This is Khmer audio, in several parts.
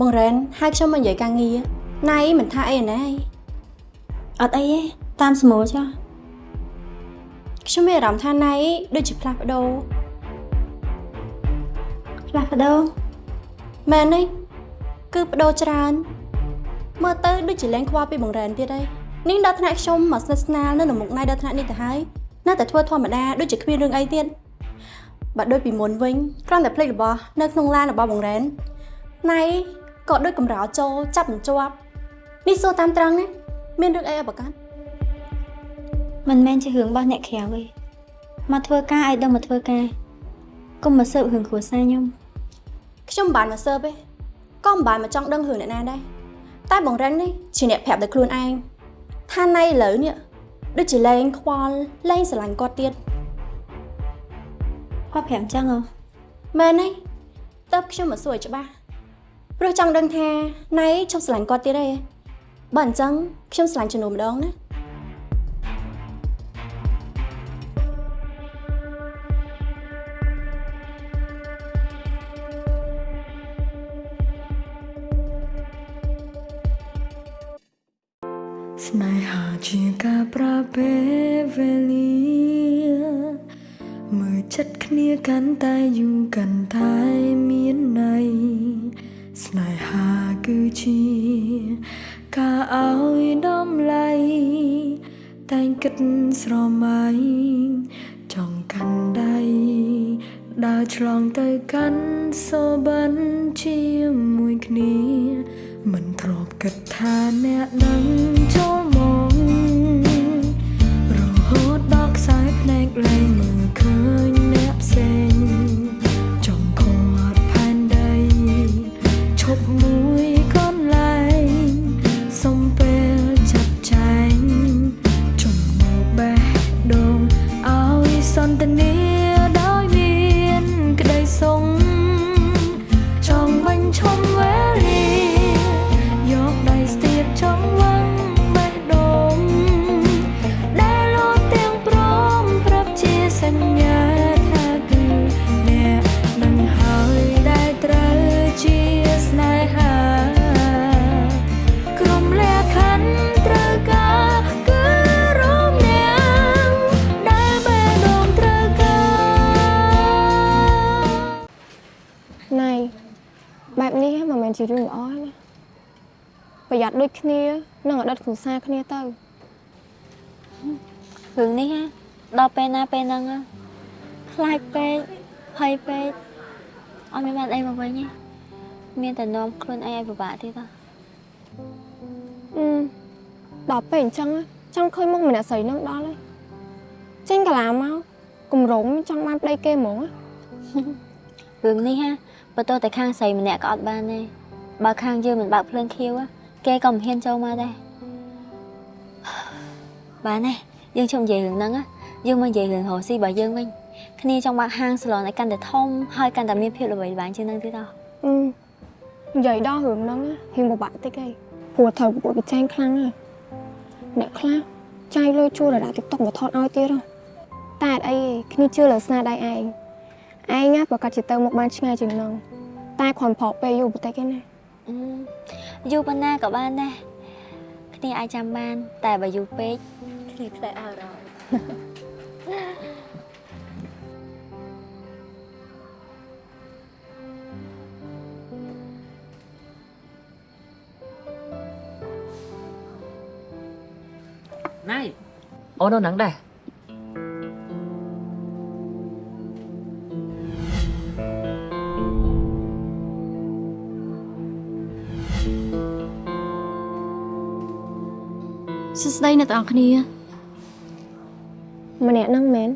បងរ៉ែនហៅខ្ញុំមកនិយាយការងារណៃមិនថាអីណាយអត់អីទេតាមស្មូលចុះខ្ញុំមានអារម្មណ៍ថាណៃដូចជាផ្លាស់ប្ដូរផ្លាស់ប្ដូរមែនទេគឺប្ដូរច្រើនមើលទៅដូចជាលែងខ្វល់ពីបងរ៉ែនទៀតហើយនេះដល់ថ្នាក់ខ្ញុំមកស្និទ្ធស្នាលនៅនៅមុខណៃដល់ថ្នាក់នេះទៅហើយនៅតែធ្វើធម្មតាដូចជាគ្មានរឿងអីទៀតបើដូចពីមុនវិញគ្រាន់តែភ្លេចរបស់នៅក្នុងឡានរបស់បងរ៉ែនណៃ ក៏ដូចកំរោលចូលចាប់មិនជាប់នេះសួរតាមត្រង់ណាមានរឿងអីឲ្យប្រកាសមិនមែនជារឿងរបស់អ្នកក្រៅទេមកធ្វើការឲ្យដឹងមកធ្វើការកុំមកសើបរឿងគ្រួសារខ្ញុំខ្ញុំមិនបានមកសើបទេក៏មិនបានមកចង់ដឹងរឿងអ្នកណាដែរតែបងរ៉ែននេះជាអ្នកប្រាប់ដោយខ្លួនឯងថាណៃឥឡូវនេះដូចជាលែងខ្វល់លែងស្រឡាញ់គាត់ទៀតគាត់ប្រាប់អញ្ចឹងហ៎មែនទេតើបខ្ញុំមកសួរឲ្យច្បាស់ ព្រោះចង់ដឹងថាណៃចង់ស្រឡាញ់គាត់ទៀតទេបើអញ្ចឹងខ្ញុំស្រឡាញ់ជំនួសម្ដងណាស្នេហាជាការប្រើពេលវេលាមើលចិត្តគ្នាកាន់តែយូរកាន់តែ សន្តា ដូចគ្នានិងអតីតគ្រួសារគ្នាទៅរឿងនេះណាដល់ពេលណាពេលហ្នឹងណាខ្លាចពេកភ័យពេកអត់មានបានអីមកវិញទេមានតែនាំខ្លួនឯងឲ្យពិបាកទៀតហ៎អឺដល់ពេលអញ្ចឹងណាចង់ឃើញមុខម្នាក់ស្រីនឹងដល់ហើយចេញកាឡាមកគម្រោងចង់បានប្តីគេហ្មងណារឿងនេះណាបើទោះតែខាងស្រីម្នាក់ក៏អត់បានដែរបើខាងយើងមិនបើកភ្លើងខៀវណា គេក៏មិនហ៊ានចូលមកដែរបានទេយើងជុំនិយាយរឿងហ្នឹងណាយើងមកនិយាយរឿងរស់ស៊ីរបស់យើងវិញគ្នាចង់បើកហាងសាឡនឲ្យកាន់តែធំហើយកាន់តែមានភាពល្បីល្បាញជាងហ្នឹងទៀតហ៎អឺនិយាយដល់រឿងហ្នឹងណារៀងពិបាកតិចឯងព្រោះត្រូវប្រកួតប្រជែងខ្លាំងណាស់អ្នកខ្លះចាយលុយជួលរដា TikTok មកថតឲ្យទៀតហ៎តែអត់អីទេគ្នាជឿលើស្នាដៃឯងឯងណាប្រកាសជាទៅមុខបានឆ្ងាយជាងហ្នឹងតែគ្រាន់ប្រកពេលយូរបន្តិចឯណាអឺ យូរប៉ុណ្ណាក៏បានដែរគ្នាអាចចាំបាន តែបើយូរពេកគ្នាខ្លាចឲ្យរងណៃអូននៅហ្នឹងដែរ សួស្តីអ្នកទាំងអស់គ្នាម្នាក់ហ្នឹងមែន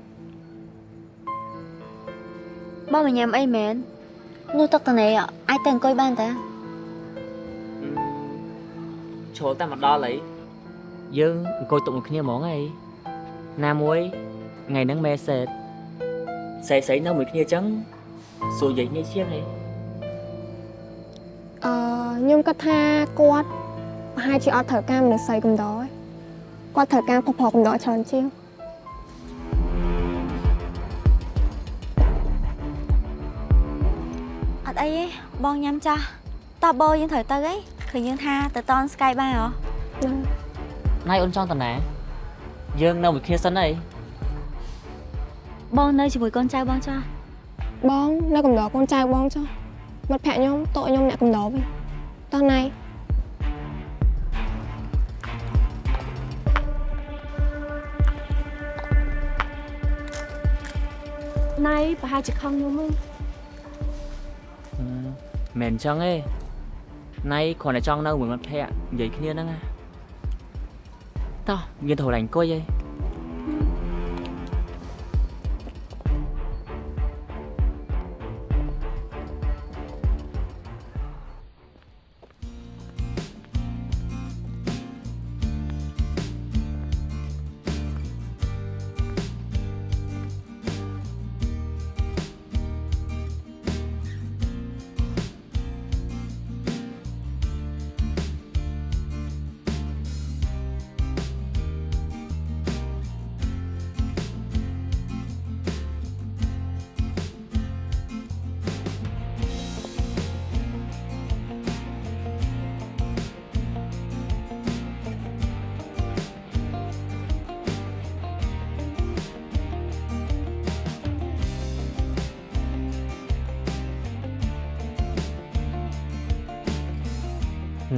បើមកញ៉ាំអីមែននោះទឹកតនេអាចទៅអង្គុយបានតាជ្រុលតែមកដល់អីយើងអង្គុយទុកមួយគ្នាហ្មងអីណាមួយថ្ងៃហ្នឹងមេសេតស្រីស្រីនៅមួយគ្នាចឹងសួរយាយនេះជាងអីអឺខ្ញុំគិតថាគាត់ប្រហែលជាអត់ត្រូវការមនុស្សស្រីកំដរឯង គាត់ត្រូវការប្រុសប្រុសកំដរច្រើនជាងអត់អីទេបងញ៉ាំចាស់តតោះបោយើងត្រូវទៅអីឃើញយើងថាទៅតនស្កាយបានហ៎ណៃអូនចង់តាណា យើងនៅមួយគ្នាសិនអីបងនៅជាមួយកូនចៅបងចុះបងនៅកំដរកូនចៅបងចុះមិត្តភក្តិខ្ញុំតោខ្ញុំអ្នកកំដរវិញតោះណៃ ណៃប្រហែលជាខឹងខ្ញុំហ៎មិនអញ្ចឹងទេណៃគ្រាន់តែចង់នៅមួយមិត្តភក្តិនិយាយគ្នាហ្នឹងណាតោះយើងទៅកន្លែងអង្គុយឯង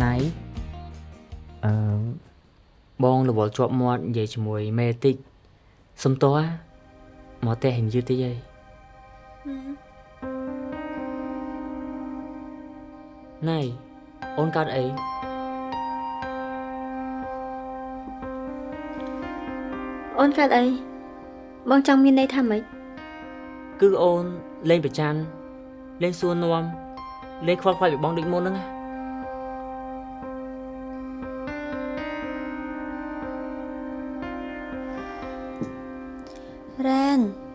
ណៃអឺបងរវល់ជាប់មាត់និយាយជាមួយមេតិចសុំតោះមកតែហិញយឺតតិចអីណៃអូនកាត់អីអូនកាត់អីបងចង់មានន័យថាម៉េចគឺអូនលេងប្រច័នលេងសួរនាំលេងខ្វល់ខ្វាយពីបងដូចមុនហ្នឹងណា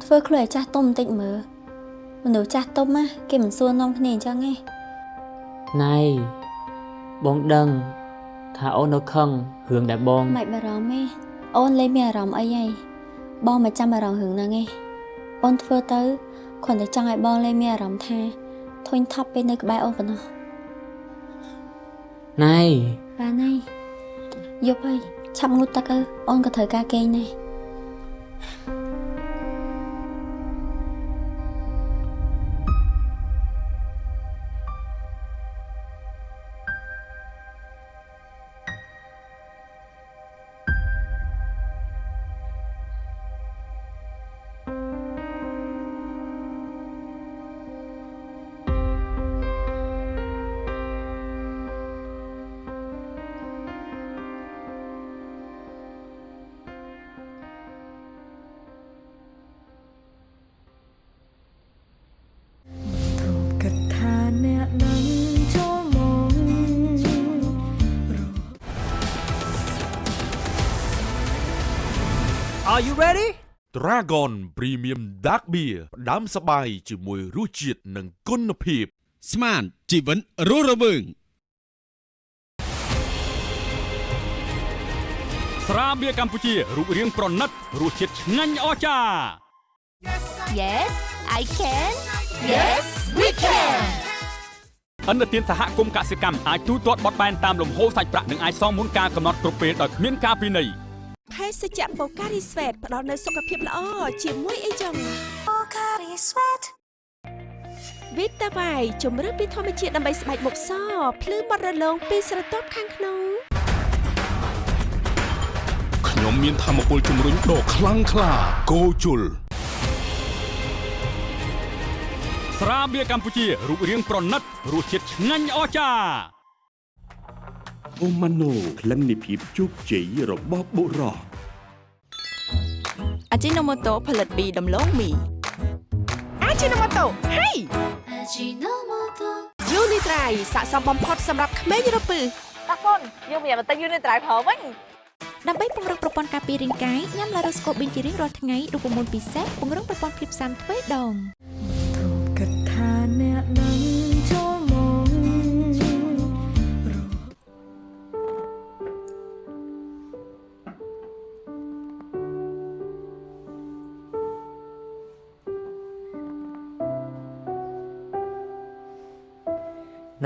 ធ្វើខ្លួនឲ្យចាស់ទុំបន្តិចមើលមនុស្សចាស់ទុំណាគេមិនសួរនាំគ្នាអញ្ចឹងទេណៃបងដឹងថាអូននៅខឹងរឿងដែលបងមិនបារម្ភទេអូនលេងមានអារម្មណ៍អីហីបងមិនចាំអារម្មណ៍រឿងហ្នឹងទេអូនធ្វើទៅគ្រាន់តែចង់ឲ្យបងលេងមានអារម្មណ៍ថាធុញថប់ពេលនៅក្បែរអូនប៉ុណ្ណោះណៃបានហើយយប់ហើយឆាប់ងូតទឹកទៅអូនក៏ត្រូវការគេងដែរទ្រ Dragon Premium Dark Beer ផ្ដាំសបាយជាមួយរសជាតិនិងគុណភាព ស្មានជីវិនរស់រវើងស្រាបៀរកម្ពុជារូបរាងប្រណិតរសជាតិឆ្ងាញ់អស្ចារ្យ Yes, I can. Yes, we can. អន្តរជាតិសហគមន៍កសិកម្មអាចទូទាត់បត់បែនតាមលំហូរសាច់ប្រាក់និងអាចសងមុនការកំណត់គ្រប់ពេលដោយគ្មានការពិន័យ ភេសជ្ជៈបូការីស្វេតផ្ដល់នូវសុខភាពល្អជាមួយអីចឹងវីតាវ៉ៃជំរឿនពីធម្មជាតិដើម្បីស្បែកមុខសភ្លឺបត់រលោងពីស្រទាប់ខាងក្នុងខ្ញុំមានធម៌ពលជំរុញដ៏ខ្លាំងក្លាគោជុលស្រាបៀរកម្ពុជារូបរាងប្រណិតរសជាតិឆ្ងាញ់អស្ចារ្យ អូម៉ាណូក្លិននៃភាពជោគជ័យរបស់បុរសអាជីណូម៉ូតូផលិតពីដំឡូងមីអាជីណូម៉ូតូហេយូនីត្រៃស័ក្តិសមបំផុតសម្រាប់ក្មេងរពឹសតាកូនយើងមានបន្តិចយូរនៅត្រៃប្រើវិញដើម្បីពង្រឹងប្រព័ន្ធការពាររាងកាយញ៉ាំឡារ៉ូស្កូប៊ីនជារៀងរាល់ថ្ងៃរូបមន្តពិសេសពង្រឹងប្រព័ន្ធភាពស៊ាំទ្វេដងទ្រពគិតថាអ្នកនឹង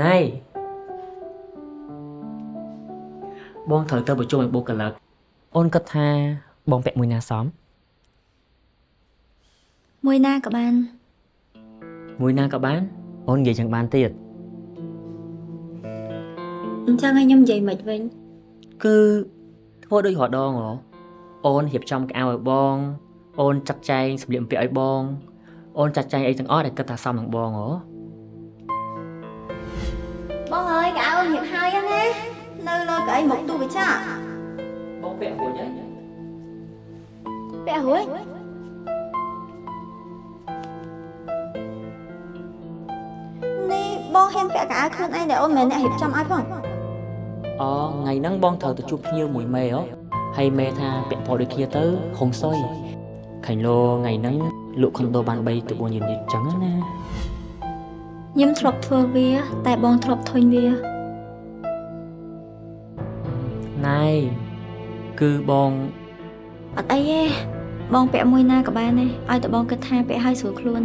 ណៃបងត្រូវទៅប្រជុំឲ្យបុគ្គលិកអូនគិតថាបងពាក់មួយណាសមមួយណាក៏បាន មួយណាក៏បានអូននិយាយចឹងបានទៀតអញ្ចឹងឲ្យខ្ញុំនិយាយមិនវិញគឺធ្វើដូចរដងហ៎អូនរៀបចំកៅឲ្យបង អូនចាត់ចែងសម្លៀកបំពាក់ឲ្យបង អូនចាត់ចែងអីទាំងអស់ដែលគិតថាសមនឹងបងហ៎ បងអើយកៅអៅរៀបហើយណានៅលើកៅអីមកទូកញ្ចក់បងពាក់រួចហើយពាក់រួចនេះបងហ៊ានពាក់កៅអៅខ្លួនឯងដែលអូនមិនមែនអ្នករៀបចំឲ្យផងអូថ្ងៃហ្នឹងបងត្រូវទៅជួបភ្ញៀវមួយមេហ៎ហើយមេថាពាក់ពណ៌ដូចគ្នាទៅហុងសុយខាញ់លោថ្ងៃហ្នឹងលក់ខុនដូបាន3ទៅ4យឺននេះចឹងណា ខ្ញុំធ្លាប់ធ្វើវា តែបងធ្លាប់ធុញវាណៃគឺបងអត់អីទេបងពាក់មួយណាក៏បានដែរឲ្យតែបងគិតថាពាក់ឲ្យស្រួលខ្លួន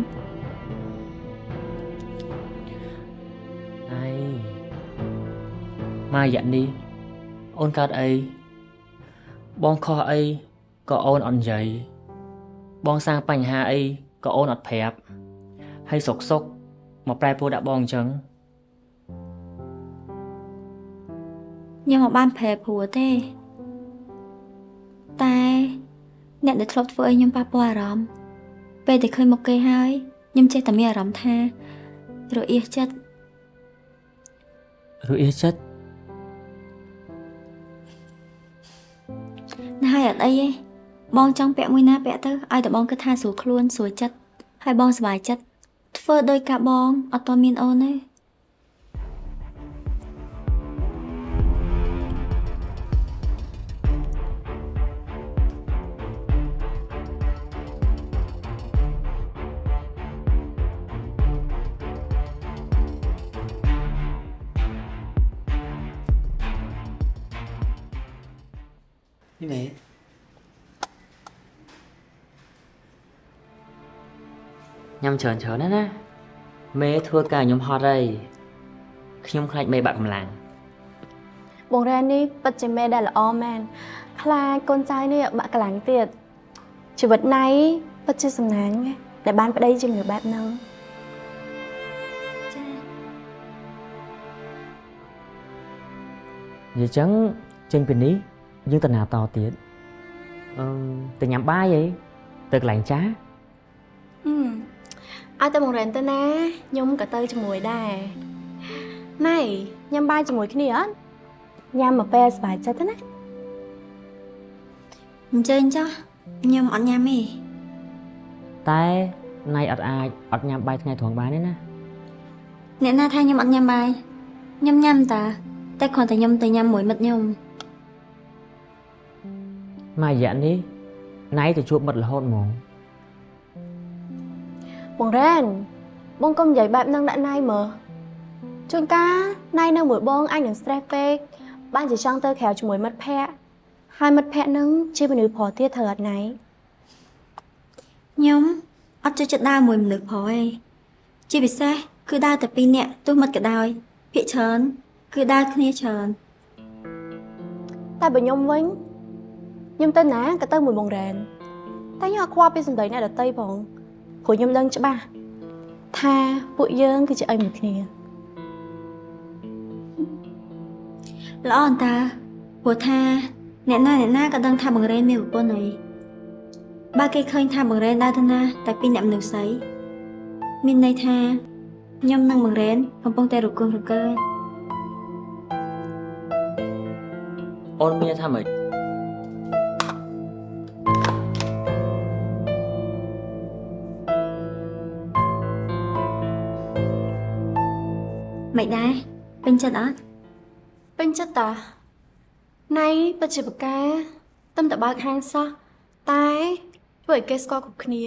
ណៃមករយៈនេះអូនកើតអីបងខុសអីក៏អូនអត់និយាយបងសាងបញ្ហាអីក៏អូនអត់ប្រាប់ហើយសុកសុក មកប្រែប្រួលដាក់បងអញ្ចឹងខ្ញុំមកបានប្រែព្រោះទេតែអ្នកដែលធ្លាប់ធ្វើឲ្យខ្ញុំប៉ះពាល់អារម្មណ៍ពេលដែលឃើញមុខគេហើយខ្ញុំចេះតែមានអារម្មណ៍ថារអៀសចិត្តរួចអៀចិត្តណាស់ហើយអត់អីទេបងចង់ពាក់មួយណាពាក់ទៅឲ្យតែបងគិតថាស្រួលខ្លួនស្រួលចិត្តហើយបងសប្បាយចិត្ត ធ្វើដោយការបងអត់តមានអូនទេ ញ៉ាំច្រើនច្រើនណាស់ណាមេធ្វើការខ្ញុំហត់ហើយខ្ញុំខ្លាចមេបាក់កម្លាំងបងរ៉ែននេះពិតជាមេដែលល្អមែនខ្លាចកូនចៅនេះបាក់កម្លាំងទៀតជីវិតណៃពិតជាសំណាងណាស់ដែលបានប្តីជាមនុស្សបែបហ្នឹងចានិយាយចឹងចេញពីនេះយើងទៅណាតទៀតអឺទៅញ៉ាំបាយអីទៅកន្លែងចាស់ហឹម ឲ្យតែបងរ៉ែនទៅណាខ្ញុំក៏ទៅជាមួយដែរណៃញ៉ាំបាយជាមួយគ្នាអត់ញ៉ាំមកពេលសប្បាយចិត្តទៅណាអញ្ចឹងចុះខ្ញុំអត់ញ៉ាំទេតែណៃអត់អាចអត់ញ៉ាំបាយថ្ងៃត្រង់បានទេណាអ្នកណាថាខ្ញុំអត់ញ៉ាំបាយខ្ញុំញ៉ាំតា តែគ្រាន់តែខ្ញុំទៅញ៉ាំមួយមិត្តខ្ញុំមករយៈនេះណៃទៅជួបមិត្តរហូតហ្មង បងរ៉ែនបងកុំនិយាយបែបហ្នឹងដាក់ណៃមើលជួនកាលណៃនៅមួយបងអាចនឹង stress ពេកបានជាចង់ទៅក្រៅជាមួយមិត្តភ័ក្តិហើយមិត្តភ័ក្តិហ្នឹងជាមនុស្សប្រុសទៀតត្រូវអត់ណៃខ្ញុំអត់ចូលចិត្តដើរមួយមនុស្សប្រុសទេជាពិសេសគឺដើរតែពីរនាក់ទោះមិត្តក៏ដោយភាកច្រើនគឺដើរគ្នាច្រើនតែបើខ្ញុំវិញខ្ញុំទៅណាក៏ទៅមួយបងរ៉ែនតែខ្ញុំអត់ខ្វល់ពីសម្ដីអ្នកដតីផង ព្រោះខ្ញុំដឹងច្បាស់ថាពួកយើងគឺជាអីមួយគ្នាល្អអន្តាព្រោះថាអ្នកណាអ្នកណាក៏ដឹងថាបង្រេនមានប្រពន្ធហើយបើគេឃើញថាបង្រេនដើរទៅណាតែពីរអ្នកមនុស្សស្រីមានន័យថាខ្ញុំនិងបង្រេនកំពុងតែរគោះរកើអូនមានថាម៉េច មិនដែរពេញចិត្តអត់ពេញចិត្តតាណៃពិតជាបកាទឹមតែបើកហាងសោះតែធ្វើឲ្យគេស្គាល់គ្រប់គ្នា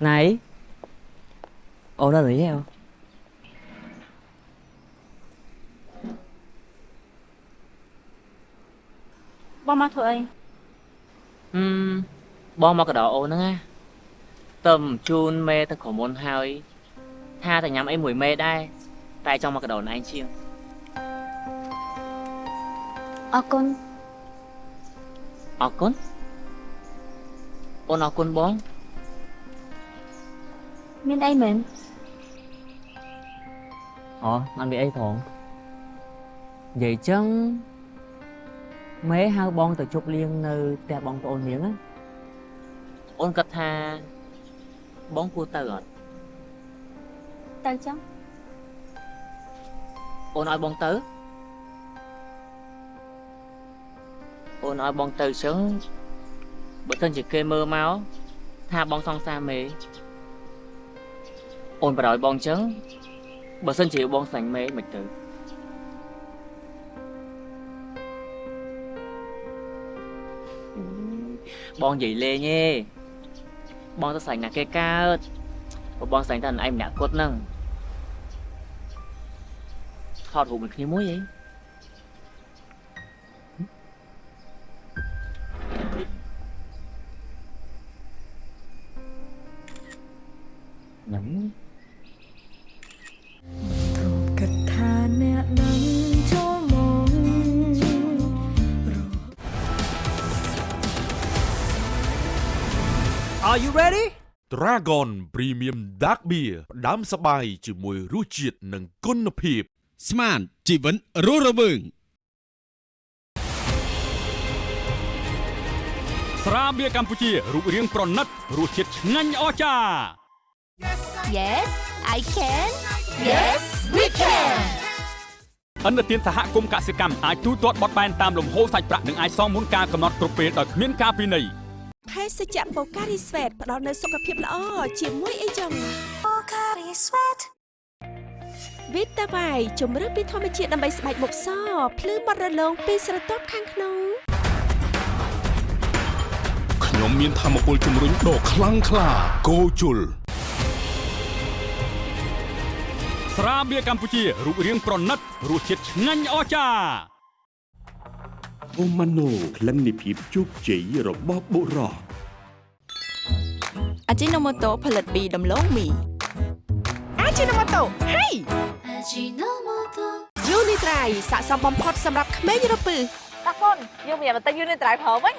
Này Ồ nó gì heo បងមកធ្វើអីអឺមបងមកកដោអូនហ្នឹងណាតើមជូនមេទៅក្រុមមុនហើយថាតែញ៉ាំអីមួយមេដែរតែចង់មកកដោណឯងជាងអរគុណអរគុណអូនអរគុណបង មានអីមែនអូអត់មានអីផងនិយាយចឹងមេហៅបងទៅជប់លៀងនៅផ្ទះបងប្អូននាងណាអូនគាត់ថាបងគួរទៅអត់ទៅចឹងអូនឲ្យបងទៅអូនឲ្យបងទៅចឹងបើមិនជាគេមើលមកថាបងសង្សារមេ អូនបរឲ្យបងចឹងបើមិនជាបងស្លាញ់មេមិនទៅបងនិយាយលេងទេបងទៅស្លាញ់ណាគេកើតបើបងស្លាញ់តែឯងម្នាក់គត់ហ្នឹងថតរូបមួយគ្នាមួយអីញ៉ាំ Dragon Premium Dark Beer ផ្ដាំសបាយជាមួយរសជាតិនិងគុណភាព ស្មានជីវិនរស់រវើងស្រាបៀរកម្ពុជារូបរាងប្រណិតរសជាតិឆ្ងាញ់អស្ចារ្យ Yes I can Yes we can អន្តរជាតិសហគមន៍កសិកម្មអាចទូទាត់បត់បែនតាមលំហូរសាច់ប្រាក់និងអាចសងមុនការកំណត់គ្រប់ពេលដោយគ្មានការពិន័យ ភេសជ្ជៈបូការីស្វេតផ្ដល់នូវសុខភាពល្អជាមួយអីចឹងបូការីស្វេតវីតាវ៉ៃជំរឿនពីធម្មជាតិដើម្បីស្បែកមុខសភ្លឺបត់រលោងពីស្រទាប់ខាងក្នុងខ្ញុំមានធម៌ពលជំរុញដ៏ខ្លាំងក្លាគោជុលស្រាបៀរកម្ពុជារូបរាងប្រណិតរសជាតិឆ្ងាញ់អស្ចារ្យ អូម៉ាណូក្លិននៃភាពជោគជ័យរបស់បុរសអាជីណូម៉ូតូផលិតពីដំឡូងមីអាជីណូម៉ូតូហេយូនីត្រៃស័ក្តិសមបំផុតសម្រាប់ក្មេងរពឹសតាកូនយើងមានបន្តិចយូរនេះត្រៃប្រើវិញ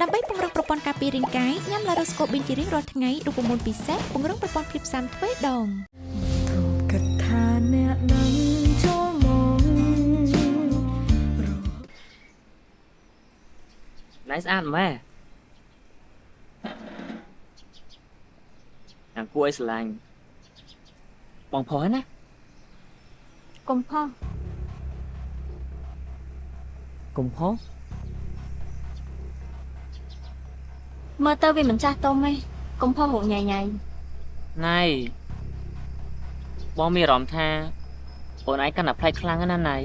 ដើម្បីពង្រឹងប្រព័ន្ធការពាររាងកាយញ៉ាំឡារ៉ូស្កូប៊ីនជារៀងរាល់ថ្ងៃរូបមន្តពិសេសពង្រឹងប្រព័ន្ធភាពស៊ាំទ្វេដងគិតថាអ្នកនឹង ណៃស្អាតម៉ែអាគួរឲ្យស្រឡាញ់បងផុសហើយណាកុំផុសកុំផុសមើលទៅវាមិនចាស់ទុំទេកុំផុសរូបញ៉ៃញ៉ៃណៃបងមានអារម្មណ៍ថាអូនឯងកាន់តែប្លែកខ្លាំងណាស់ណាណៃ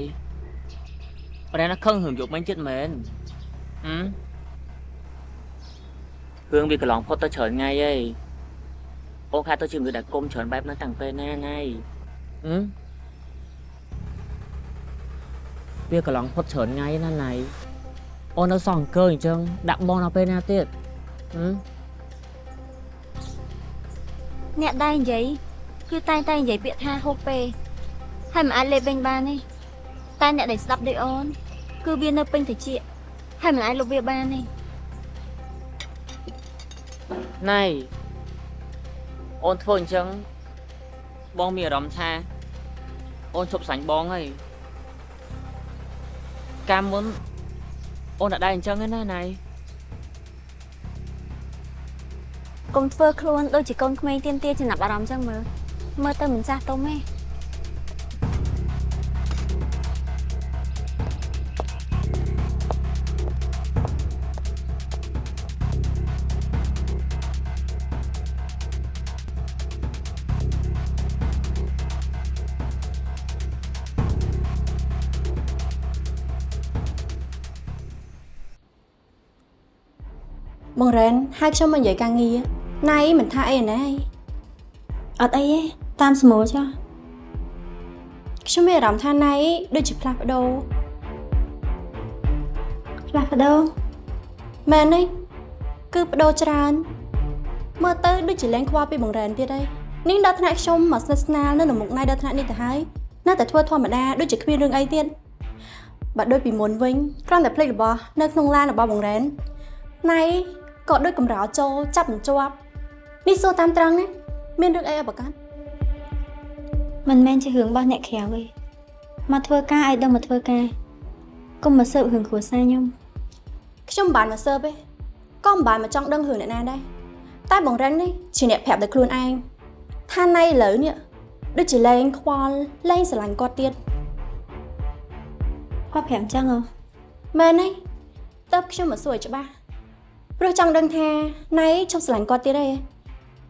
ប្រហែលណាខឹងរឿងយកមិញចិត្តមែនហឹម រឿងវាកន្លងផុតទៅច្រើនថ្ងៃហើយអូនខាតទៅជាមនុស្សដែលគុំច្រើនបែបហ្នឹងតាំងពេលណាណៃហឹមវាកន្លងផុតច្រើនថ្ងៃណាណៃអូននៅសងអង្គើអញ្ចឹងដាក់បងដល់ពេលណាទៀតហឹមអ្នកដែរនិយាយគឺតែងតែនិយាយពាក្យថាហូបពេលហើយមិនអាចលេបវិញបានទេតែអ្នកដែលស្ដាប់ដូចអូន គឺវានៅពេញត្រចៀកហើយមិនអាចលុបវាបានទេ ណៃអូនធ្វើអញ្ចឹងបងមានអារម្មណ៍ថា អូនឈប់សាញ់បងហើយកាលមុនអូនអត់ដែរអញ្ចឹងទេណាណៃកុំធ្វើខ្លួនដូចជាកូនក្មេងទៀមទាចំណាប់អារម្មណ៍ចឹងមើលមើលទៅមិនចាស់ទុំទេ បងរ៉ែនហៅខ្ញុំមកនិយាយការងារណៃមិនថាអីណាយអត់អីទេតាមស្មូលចុះខ្ញុំមានអារម្មណ៍ថាណៃដូចជាផ្លាស់ប្ដូរផ្លាស់ប្ដូរមែនទេគឺប្ដូរច្រើនមើលទៅដូចជាលែងខ្វល់ពីបង្រែនទៀតហើយនាងដល់ថ្នាក់ខ្ញុំមកស្និទ្ធស្នាលនៅនៅមុខណៃដល់ថ្នាក់នេះទៅហើយនៅតែធ្វើធម្មតាដូចជាគ្មានរឿងអីទៀតបើដូចពីមុនវិញគ្រាន់តែភ្លេចរបស់នៅក្នុងឡានរបស់បង្រែនណៃ ក៏ដូចកំរោលចូលចាប់មិនជាប់នេះសួរតាមត្រង់ណាមានរឿងអីឲ្យប្រកាសមិនមែនជារឿងរបស់អ្នកក្រៅទេមកធ្វើការឲ្យដឹងមកធ្វើការកុំមកសើបរឿងគ្រួសារខ្ញុំខ្ញុំមិនបានមកសើបទេក៏មិនបានមកចង់ដឹងរឿងអ្នកណាដែរតែបង្រែននេះជាអ្នកប្រាប់ដោយខ្លួនឯងថាណៃឥឡូវនេះដូចជាលែងខ្វល់លែងស្រឡាញ់គាត់ទៀតគាត់ប្រាប់អញ្ចឹងហ៎មែនទេតើបខ្ញុំមកសួរឲ្យច្បាស់ ព្រោះចង់ដឹងថាណៃឈប់ស្រឡាញ់គាត់ទៀតទេ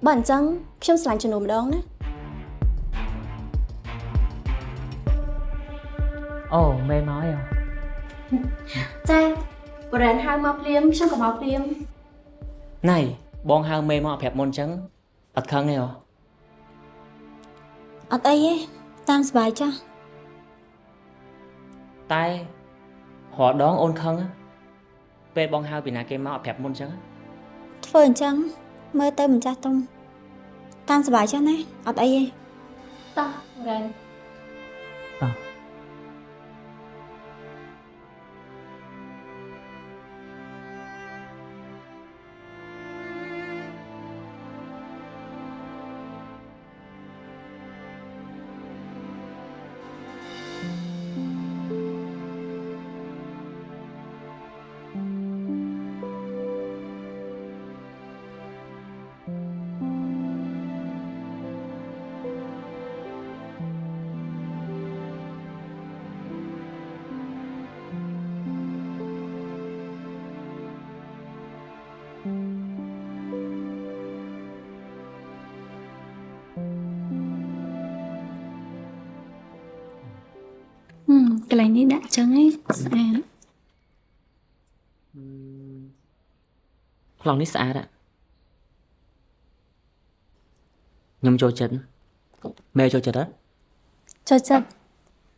បើអញ្ចឹងខ្ញុំស្រឡាញ់ជំនួសម្ដងណាអូមេមកហើយចាបរ៉ែនហៅមកភ្លាមខ្ញុំក៏មកភ្លាមណៃបងហៅមេមកប្រាប់មុនអញ្ចឹងអត់ខឹងទេអូអត់អីទេតាមសប្បាយចុះតែរាល់ដងអូនខឹងណា ពេលបងហៅពីណាគេមកអត់ប្រាប់មុនអញ្ចឹងធ្វើអញ្ចឹងមើលទៅមិនចាស់ទុំតាមសប្បាយចុះណាអត់អីទេតោះបរ៉ែន កន្លែងនេះដាក់អញ្ចឹងឯងស្អាតខ្លងនេះស្អាតอะខ្ញុំចូលចិត្តមេចូលចិត្តអត់ចូលចិត្ត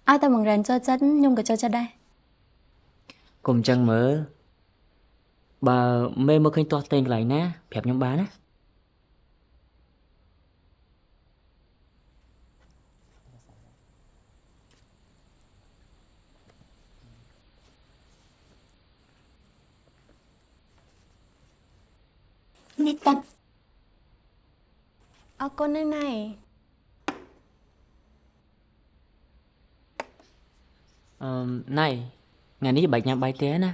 ឲ្យតែបង្រែនចូលចិត្តខ្ញុំក៏ចូលចិត្តដែរកុំអញ្ចឹងមើលបើមេមើលឃើញទាស់តែងកន្លែងណាប្រាប់ខ្ញុំបានណា នេះតាអរគុណណាស់ណៃអឺណៃថ្ងៃនេះបាច់ញ៉ាំបាយទេណា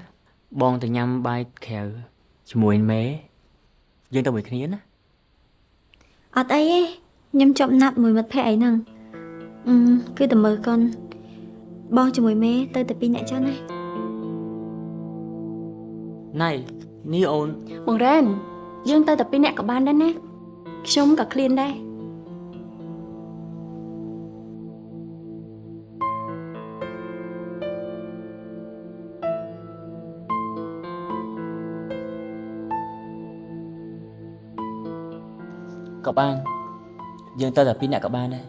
បងទៅញ៉ាំបាយក្រៅជាមួយមេយើងទៅមួយគ្នាណាអត់អីទេខ្ញុំជាប់ណាប់មួយមិត្តភក្តិអីហ្នឹងអឺគឺតែមើលកូនបងជាមួយមេទៅតែពីរអ្នកចុះណាណៃនេះអូនបង្រែន យើងទៅតែពីរនាក់ក៏បានដែរណាខ្ញុំក៏ឃ្លានដែរក៏បានយើងទៅតែពីរអ្នកក៏បានដែរ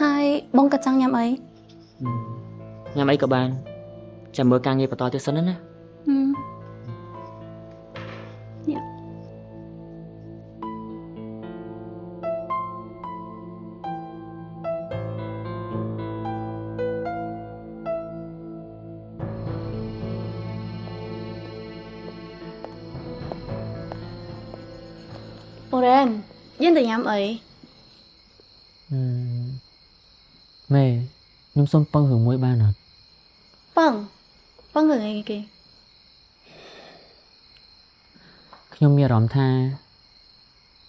ហើយបងក៏ចង់ញ៉ាំអីញ៉ាំអីក៏បានចាំមើលការងារបន្តទៀតសិនណា យើងទៅញ៉ាំអីមេខ្ញុំសុំពឹងរឿងមួយបានអត់ប៉ងប៉ងរឿងអីគេខ្ញុំមានអារម្មណ៍ថា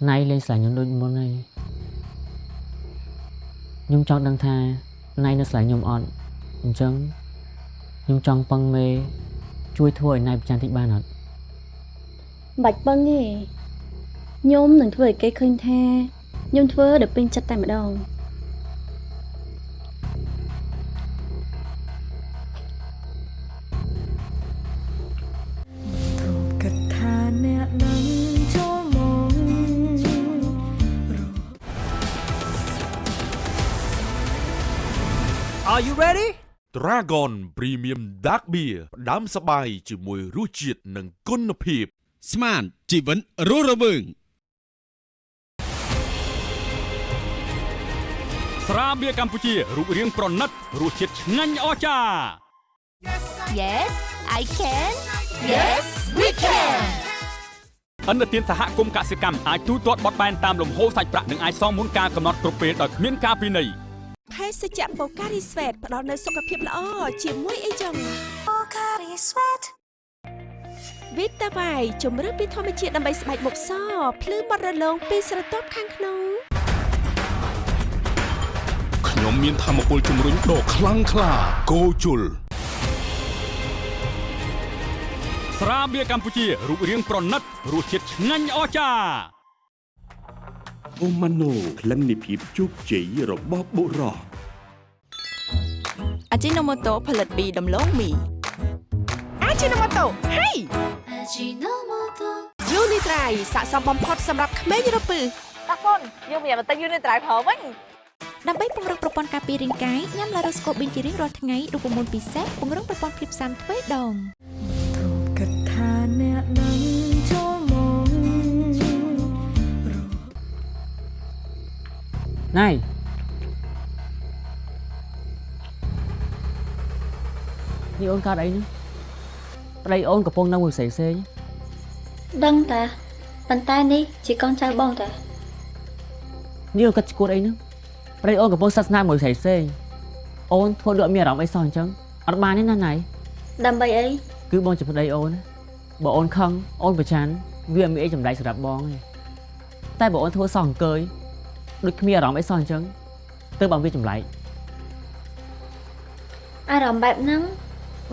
ណៃលេងស្រឡាញ់ខ្ញុំដូចមុនហើយខ្ញុំចង់ដឹងថាណៃនៅស្រឡាញ់ខ្ញុំអត់អញ្ចឹងខ្ញុំចង់ពឹងមេជួយធ្វើឲ្យណៃប្រចាំតិចបានអត់មិនបាច់ប៉ងទេ ខ្ញុំនឹងធ្វើឲ្យគេឃើញថាខ្ញុំធ្វើដោយពេញចិត្តតែម្ដងអ r e you ready? Dragon Premium Dark Beer ផ្ដាំសបាយជាមួយរសជាតិនិងគុណភាព ស្មានជីវិតរស់រវើង ស្រាបៀរកម្ពុជារូបរាងប្រណិតរសជាតិឆ្ងាញ់អស្ចារ្យ Yes I can Yes we can អន្តរជាតិសហគមន៍កសិកម្មអាចទូទាត់បត់បែនតាមលំហូរសាច់ប្រាក់និងអាចសងមុនការកំណត់គ្រប់ពេលដោយគ្មានការពិន័យភេសជ្ជៈបូការីស្វេតផ្ដល់នូវសុខភាពល្អជាមួយអីចឹងបូការីស្វេតវីតាវ៉ៃជំរឿនពីធម្មជាតិដើម្បីស្បែកមុខសភ្លឺបត់រលោងពីស្រទាប់ខាងក្នុង ខ្ញុំមានធម៌ពលជំរុញដ៏ខ្លាំងក្លាគោជុលស្រាបៀរកម្ពុជារូបរាងប្រណិតរសជាតិឆ្ងាញ់អស្ចារ្យអូម៉ាណូក្លិននៃភាពជោគជ័យរបស់បុរសអាជីណូម៉ូតូផលិតពីដំឡូងមីអាជីណូម៉ូតូហេយូនីត្រៃស័ក្តិសមបំផុតសម្រាប់ក្មេងរពឹសតាកូនយើងមានបន្តិចយូរនេះត្រៃប្រើវិញ ដើម្បីពង្រឹងប្រព័ន្ធការពាររាងកាយញ៉ាំឡារ៉ូស្កូប៊ីនជារៀងរាល់ថ្ងៃរូបមន្តពិសេសពង្រឹងប្រព័ន្ធភាពស៊ាំទ្វេដងគិតថាអ្នកនឹងចូលមកណៃនេះអូនកើតអីហ្នឹងប្តីអូនកំពុងនៅមួយផ្សេងផ្សេងដឹងតាប៉ុន្តែនេះជាកូនចៅបងតានេះអូនកាត់ឈួតអីហ្នឹ ងប្តីអូនកំពុងសាសនាមួយផ្សេងផ្សេងអូនធ្វើដូចអត់មានអារម្មណ៍អីសោះអញ្ចឹងអត់បានទេណាណៃដើម្បីអីគឺបងជាប្តីអូនណាបើអូនខឹងអូនប្រច័ណ្ឌវាអត់មានអីចម្លែកសម្រាប់បងទេតែបើអូនធ្វើសោះអង្គើយដូចគ្មានអារម្មណ៍អីសោះអញ្ចឹងទើបបងវាចម្លែកអារម្មណ៍បែបហ្នឹង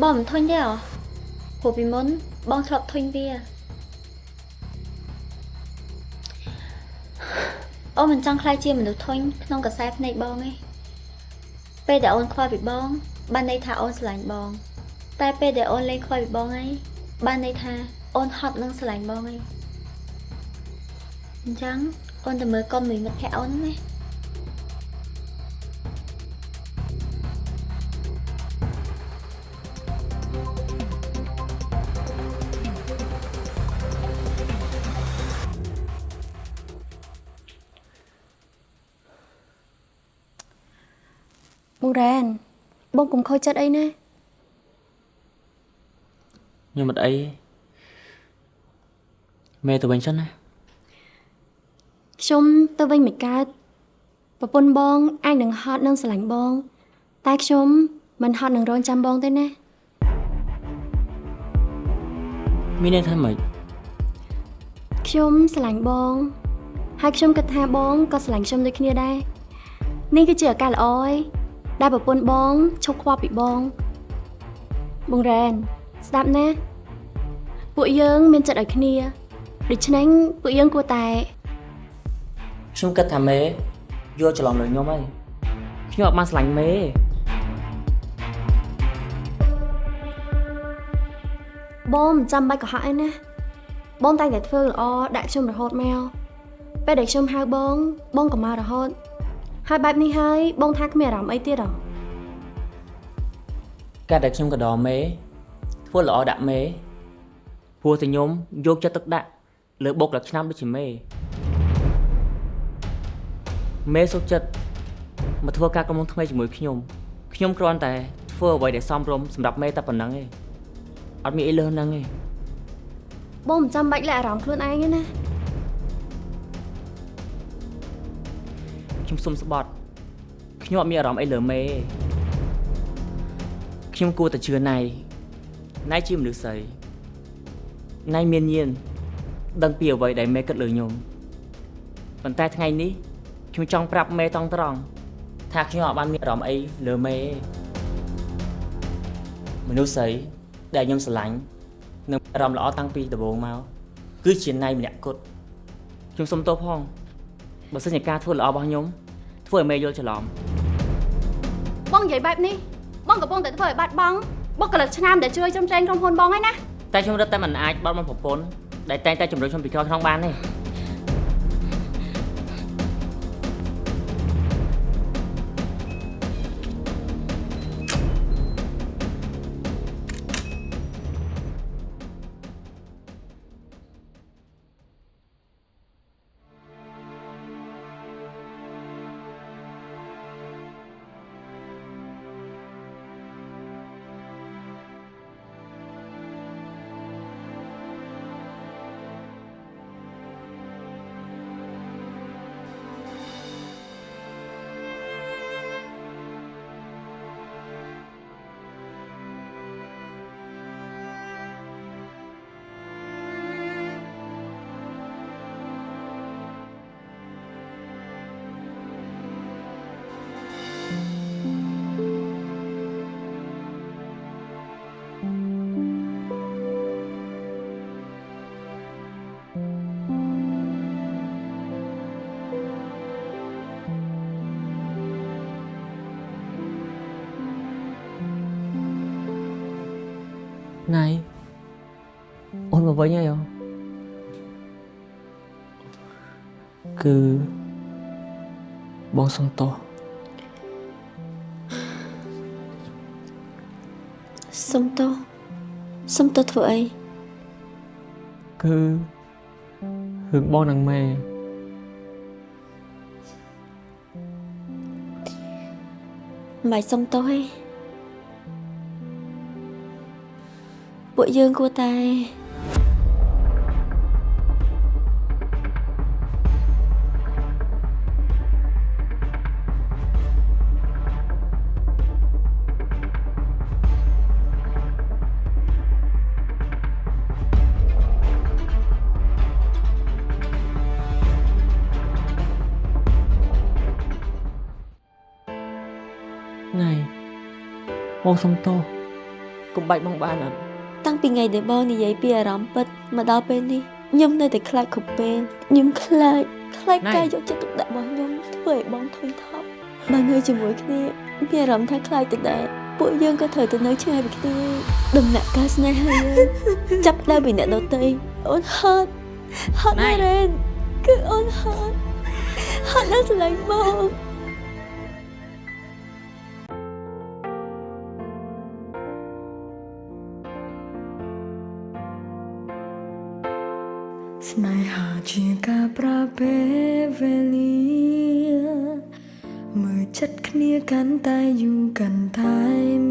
បងមិនធុញទេអ្ហ៎ព្រោះពីមុនបងធ្លាប់ធុញវា អូនមិនចង់ខ្លាចជាមនុស្សធុញក្នុងកសែភ្នែកបងទេពេលដែលអូនខ្វល់ពីបង បានន័យថាអូនស្រឡាញ់បង តែពេលដែលអូនលែងខ្វល់ពីបងហើយបានន័យថាអូនហត់នឹងស្រឡាញ់បងហើយអញ្ចឹងអូនទៅមើលកុំមួយមិត្តភក្តិអូនណា បងរ៉ែនបងកុំខូចចិត្តអីណាខ្ញុំអត់អីមេទៅវិញសិនណាខ្ញុំទៅវិញមិនកើតប្រពន្ធបងអាចនឹងហត់នឹងស្រឡាញ់បង តែខ្ញុំមិនហត់នឹងរងចាំបងទេណាមានន័យថាម៉េចខ្ញុំស្រឡាញ់បង ហើយខ្ញុំគិតថាបងក៏ស្រឡាញ់ខ្ញុំដូចគ្នាដែរនេះគឺជាឱកាសល្អឯង ដែលប្រពន្ធបងឈប់ខ្វល់ពីបង បងរ៉ែនស្ដាប់ណា ពួកយើងមានចិត្តឲ្យគ្នាដូច្នេះពួកយើងគួរតែខ្ញុំគិតថាមេយល់ច្រឡំលើខ្ញុំហើយខ្ញុំអត់បានស្រឡាញ់មេបងមិនចាំបាច់កុហកអីណាបងតែងតែធ្វើល្អដាក់ខ្ញុំរហូតមកពេលដែលខ្ញុំហៅបង បងក៏មករហូត ហើយបែបនេះហើយបងថាគ្មានអារម្មណ៍អីទៀតហ៎ការដែលខ្ញុំកដោមេធ្វើល្អដាក់មេព្រោះតែខ្ញុំយកចិត្តទុកដាក់លើបុកលឆ្នាំដូចជាមេមេសុខចិត្តមកធ្វើការកំងថ្មីជាមួយខ្ញុំខ្ញុំគ្រាន់តែធ្វើអ្វីដែលសមរម្យសម្រាប់មេតែប៉ុណ្្នឹងឯងអត់មានអីលើសហ្នឹងឯងបងមិនចាំបាច់លាក់អារម្មណ៍ខ្លួនឯងទេណា ខ្ញុំសុំស្បត់ខ្ញុំអត់មានអារម្មណ៍អីលើមេទេខ្ញុំគួរតែជឿណៃណៃជាមនុស្សស្រីណៃមានញាណដឹងពីអ្វីដែលមេគិតលើខ្ញុំប៉ុន្តែថ្ងៃនេះខ្ញុំចង់ប្រាប់មេតង់ត្រង់ថាខ្ញុំអត់បានមានអារម្មណ៍អីលើមេទេមនុស្សស្រីដែលខ្ញុំស្រឡាញ់និងអារម្មណ៍ល្អតាំងពីដំបូងមកគឺជាណៃម្នាក់គត់ខ្ញុំសុំទោសផង បើសិនជាការធ្វើល្អរបស់ខ្ញុំធ្វើឲ្យមេយល់ច្រឡំបងនិយាយបែបនេះបងកំពុងតែធ្វើឲ្យបាត់បង់បុគ្គលិកឆ្នាំដែលជួយជ្រោមជ្រែងក្រុមហ៊ុនបងហើយណាតែខ្ញុំរត់តែមិនអាចបត់មកប្រពន្ធដែលតែងតែជំរុញខ្ញុំពីក្រោយខ្នងបានទេ វិញហើយអូគឺបងសុំទោសសុំទោសសុំទោសធ្វើអីគឺរឿងបងនឹងម៉ែមិនបាច់សុំទោសទេពួកយើងគួរតែ បងសុំទោសកុំបាច់បងបានអត់តាំងពីថ្ងៃដែលបងនិយាយពីអារម្មណ៍ពិតមកដល់ពេលនេះខ្ញុំនៅតែខ្លាចគ្រប់ពេលខ្ញុំខ្លាចខ្លាចណៃការយកចិត្តទុកដាក់របស់ខ្ញុំធ្វើឲ្យបងធុញថប់បើនៅជាមួយគ្នាមានអារម្មណ៍ថាខ្លាចទៅដែរពួកយើងក៏ត្រូវទៅនៅឆ្ងាយពីគ្នាដំណាក់កាលស្នេហាយើងចាប់ដើមពីអ្នកដទៃអូនហត់ហត់ណាស់រ៉េនគឺអូនហត់ហត់ណាស់ស្រឡាញ់ប ប្រើពេលវេលាមើលចិត្តគ្នាកាន់តែយូរកាន់តែ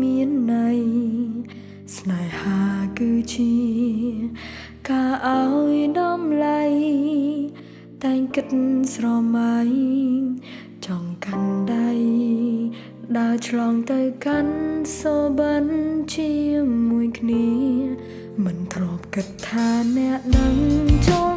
មានន័យស្នេហាគឺជាការឲ្យតម្លៃតែងគិតស្រមៃចង់កាន់ដៃដើរឆ្លងទៅកាន់សូបិនជាមួយគ្នា មិនធ្លាប់គិតថាអ្នកនឹងចូល